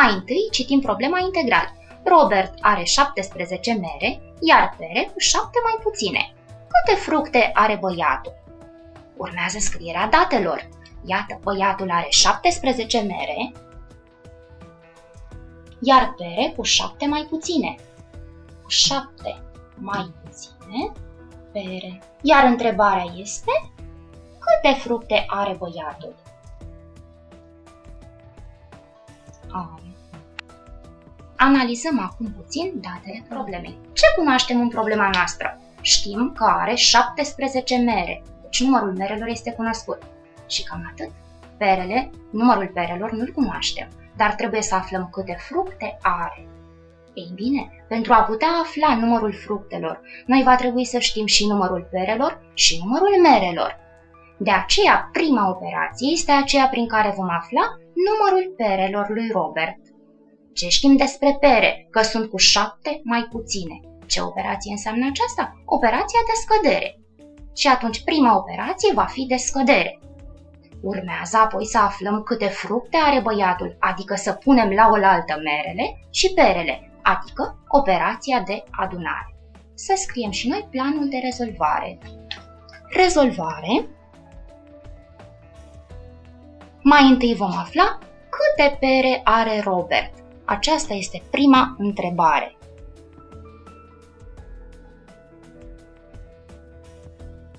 Mai întâi citim problema integral. Robert are 17 mere, iar pere cu 7 mai puține. Câte fructe are băiatul? Urmează scrierea datelor. Iată, băiatul are 17 mere, iar pere cu 7 mai puține. Cu 7 mai puține pere. Iar întrebarea este, câte fructe are băiatul? Analizăm acum puțin datele problemei. Ce cunoaștem în problema noastră? Știm că are 17 mere, deci numărul merelor este cunoscut. Și cam atât. Perele, numărul perelor nu-l cunoaștem, dar trebuie să aflăm câte fructe are. Ei bine, pentru a putea afla numărul fructelor, noi va trebui să știm și numărul perelor și numărul merelor. De aceea, prima operație este aceea prin care vom afla numărul perelor lui Robert. Ce știm despre pere? Că sunt cu șapte mai puține. Ce operație înseamnă aceasta? Operația de scădere. Și atunci prima operație va fi de scădere. Urmează apoi să aflăm câte fructe are băiatul, adică să punem la oaltă merele și perele, adică operația de adunare. Să scriem și noi planul de rezolvare. Rezolvare. Mai întâi vom afla câte pere are Robert. Aceasta este prima întrebare.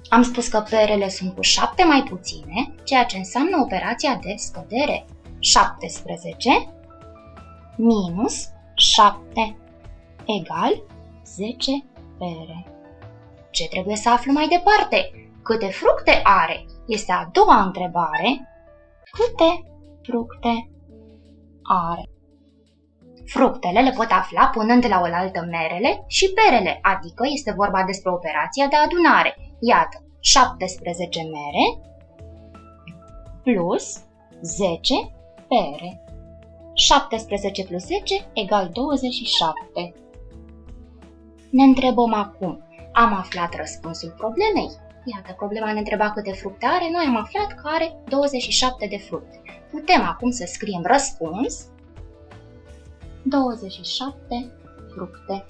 Am spus că perele sunt cu 7 mai puține, ceea ce înseamnă operația de scădere. 17 minus 7 egal 10 pere. Ce trebuie să aflu mai departe? Câte fructe are? Este a doua întrebare. Câte fructe are? Fructele le pot afla punând la oaltă merele și perele, adică este vorba despre operația de adunare. Iată, 17 mere plus 10 pere. 17 plus 10 egal 27. Ne întrebăm acum, am aflat răspunsul problemei? Iată, problema ne întreba câte fructe are, noi am aflat că are 27 de fructe. Putem acum să scriem răspuns 27 fructe